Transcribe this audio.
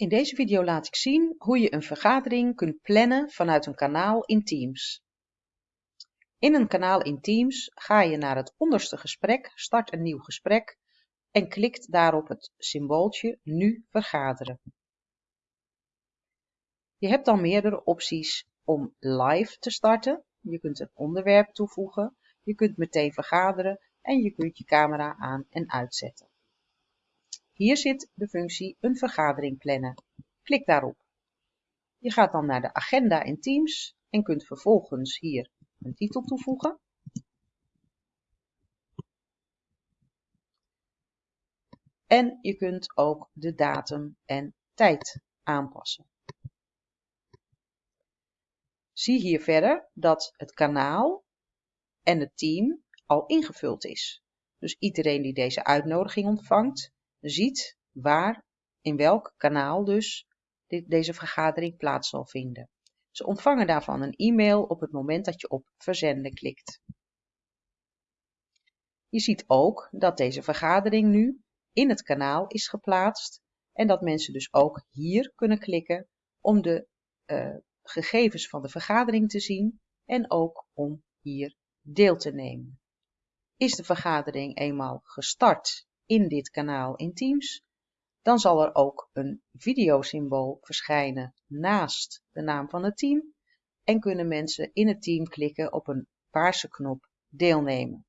In deze video laat ik zien hoe je een vergadering kunt plannen vanuit een kanaal in Teams. In een kanaal in Teams ga je naar het onderste gesprek, start een nieuw gesprek en klikt daarop het symbooltje Nu vergaderen. Je hebt dan meerdere opties om live te starten. Je kunt een onderwerp toevoegen, je kunt meteen vergaderen en je kunt je camera aan en uitzetten. Hier zit de functie een vergadering plannen. Klik daarop. Je gaat dan naar de agenda in Teams en kunt vervolgens hier een titel toevoegen. En je kunt ook de datum en tijd aanpassen. Zie hier verder dat het kanaal en het team al ingevuld is. Dus iedereen die deze uitnodiging ontvangt, ziet waar, in welk kanaal dus dit, deze vergadering plaats zal vinden. Ze ontvangen daarvan een e-mail op het moment dat je op verzenden klikt. Je ziet ook dat deze vergadering nu in het kanaal is geplaatst en dat mensen dus ook hier kunnen klikken om de uh, gegevens van de vergadering te zien en ook om hier deel te nemen. Is de vergadering eenmaal gestart in dit kanaal in Teams, dan zal er ook een videosymbool verschijnen naast de naam van het team en kunnen mensen in het team klikken op een paarse knop deelnemen.